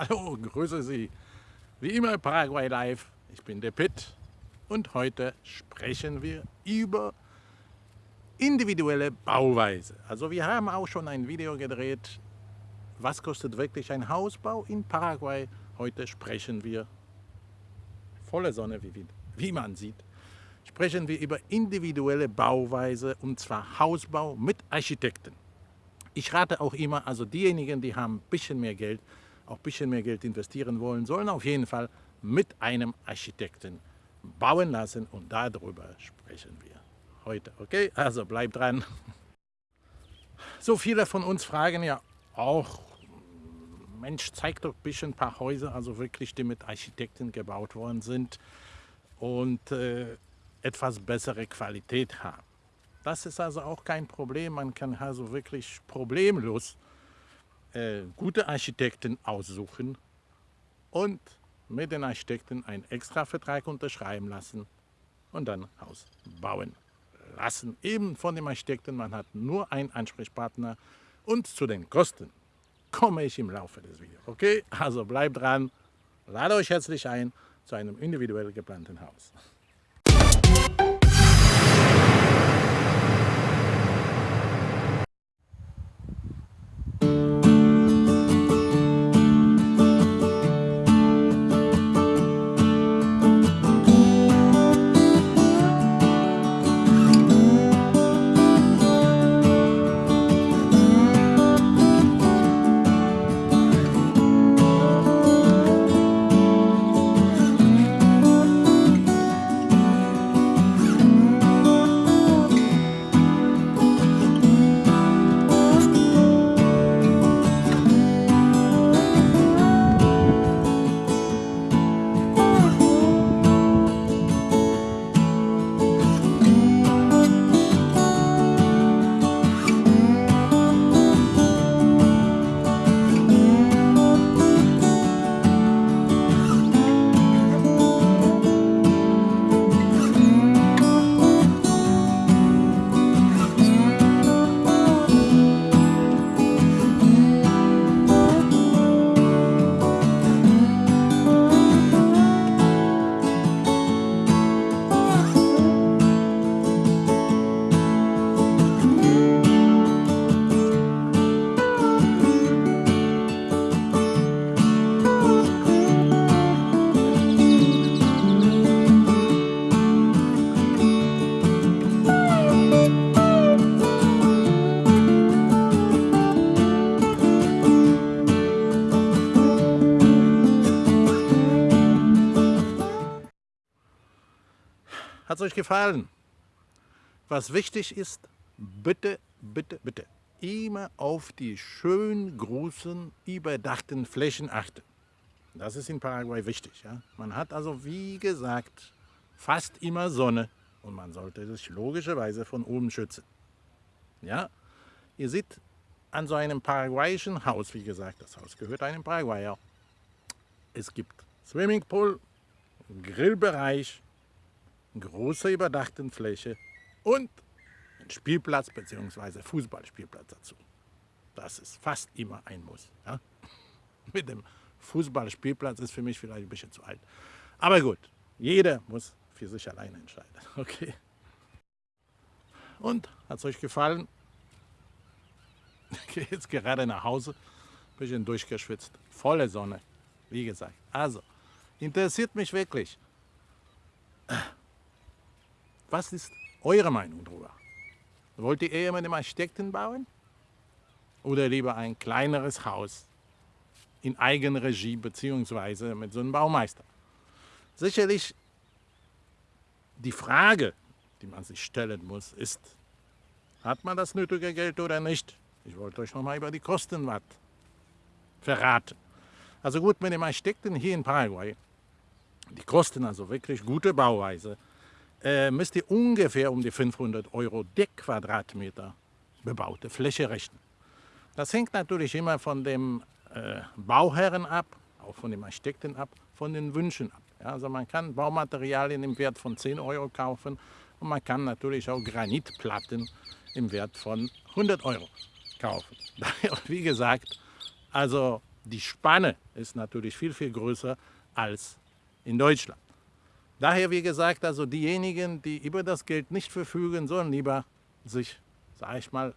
Hallo, grüße Sie. Wie immer Paraguay Live. Ich bin der Pitt und heute sprechen wir über individuelle Bauweise. Also wir haben auch schon ein Video gedreht, was kostet wirklich ein Hausbau in Paraguay. Heute sprechen wir, volle Sonne, wie, wie man sieht, sprechen wir über individuelle Bauweise und zwar Hausbau mit Architekten. Ich rate auch immer, also diejenigen, die haben ein bisschen mehr Geld, auch ein bisschen mehr Geld investieren wollen, sollen auf jeden Fall mit einem Architekten bauen lassen und darüber sprechen wir heute. Okay, also bleibt dran. So viele von uns fragen ja auch, Mensch, zeig doch ein bisschen ein paar Häuser, also wirklich, die mit Architekten gebaut worden sind und äh, etwas bessere Qualität haben. Das ist also auch kein Problem. Man kann also wirklich problemlos äh, gute Architekten aussuchen und mit den Architekten einen Extravertrag unterschreiben lassen und dann Haus bauen lassen. Eben von dem Architekten, man hat nur einen Ansprechpartner und zu den Kosten komme ich im Laufe des Videos. Okay, also bleibt dran, lade euch herzlich ein zu einem individuell geplanten Haus. Hat es euch gefallen? Was wichtig ist, bitte, bitte, bitte, immer auf die schön großen, überdachten Flächen achten. Das ist in Paraguay wichtig. Ja? Man hat also, wie gesagt, fast immer Sonne und man sollte sich logischerweise von oben schützen. Ja? Ihr seht an so einem paraguayischen Haus, wie gesagt, das Haus gehört einem Paraguayer. Es gibt Swimmingpool, Grillbereich, große überdachten Fläche und ein Spielplatz bzw. Fußballspielplatz dazu. Das ist fast immer ein Muss. Ja? Mit dem Fußballspielplatz ist für mich vielleicht ein bisschen zu alt. Aber gut, jeder muss für sich alleine entscheiden. Okay. Und, hat es euch gefallen? Ich gehe jetzt gerade nach Hause, bisschen durchgeschwitzt, volle Sonne, wie gesagt. Also, interessiert mich wirklich, was ist eure Meinung darüber? Wollt ihr eher mit dem Architekten bauen? Oder lieber ein kleineres Haus in Eigenregie bzw. mit so einem Baumeister? Sicherlich die Frage, die man sich stellen muss, ist, hat man das nötige Geld oder nicht? Ich wollte euch noch mal über die Kosten was verraten. Also gut, mit dem Architekten hier in Paraguay, die kosten also wirklich gute Bauweise, äh, müsst ihr ungefähr um die 500 Euro der Quadratmeter bebaute Fläche rechnen. Das hängt natürlich immer von dem äh, Bauherren ab, auch von dem Architekten ab, von den Wünschen ab. Ja, also man kann Baumaterialien im Wert von 10 Euro kaufen und man kann natürlich auch Granitplatten im Wert von 100 Euro kaufen. Wie gesagt, also die Spanne ist natürlich viel, viel größer als in Deutschland. Daher, wie gesagt, also diejenigen, die über das Geld nicht verfügen, sollen lieber sich, sage ich mal,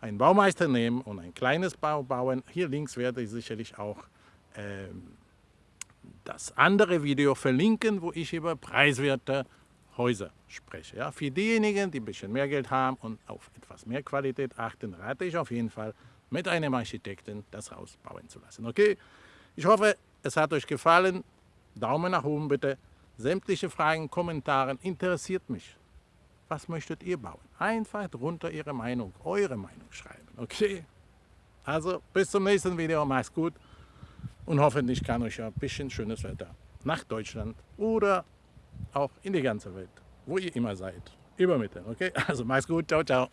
einen Baumeister nehmen und ein kleines Bau bauen. Hier links werde ich sicherlich auch ähm, das andere Video verlinken, wo ich über preiswerte Häuser spreche. Ja, für diejenigen, die ein bisschen mehr Geld haben und auf etwas mehr Qualität achten, rate ich auf jeden Fall, mit einem Architekten das Haus bauen zu lassen. Okay, ich hoffe, es hat euch gefallen. Daumen nach oben bitte. Sämtliche Fragen, Kommentare interessiert mich. Was möchtet ihr bauen? Einfach drunter Ihre Meinung, eure Meinung schreiben. Okay? Also bis zum nächsten Video. Macht's gut. Und hoffentlich kann euch ein bisschen schönes Wetter nach Deutschland oder auch in die ganze Welt, wo ihr immer seid, übermitteln. Okay? Also macht's gut. Ciao, ciao.